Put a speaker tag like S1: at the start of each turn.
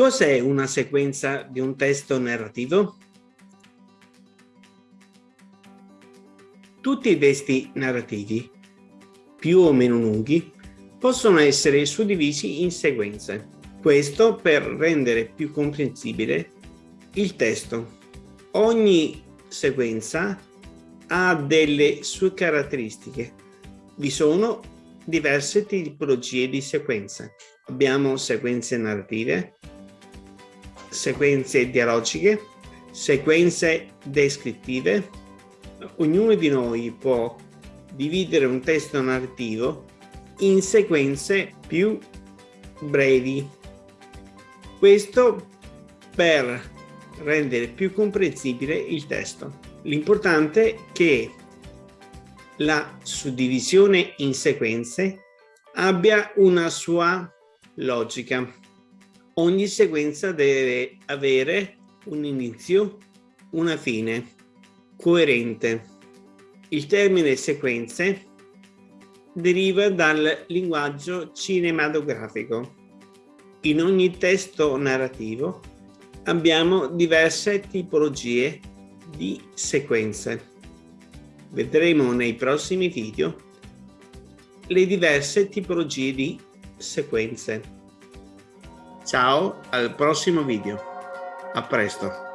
S1: Cos'è una sequenza di un testo narrativo? Tutti i testi narrativi, più o meno lunghi, possono essere suddivisi in sequenze. Questo per rendere più comprensibile il testo. Ogni sequenza ha delle sue caratteristiche. Vi sono diverse tipologie di sequenze. Abbiamo sequenze narrative, sequenze dialogiche, sequenze descrittive. Ognuno di noi può dividere un testo narrativo in sequenze più brevi. Questo per rendere più comprensibile il testo. L'importante è che la suddivisione in sequenze abbia una sua logica. Ogni sequenza deve avere un inizio, una fine, coerente. Il termine sequenze deriva dal linguaggio cinematografico. In ogni testo narrativo abbiamo diverse tipologie di sequenze. Vedremo nei prossimi video le diverse tipologie di sequenze. Ciao, al prossimo video. A presto.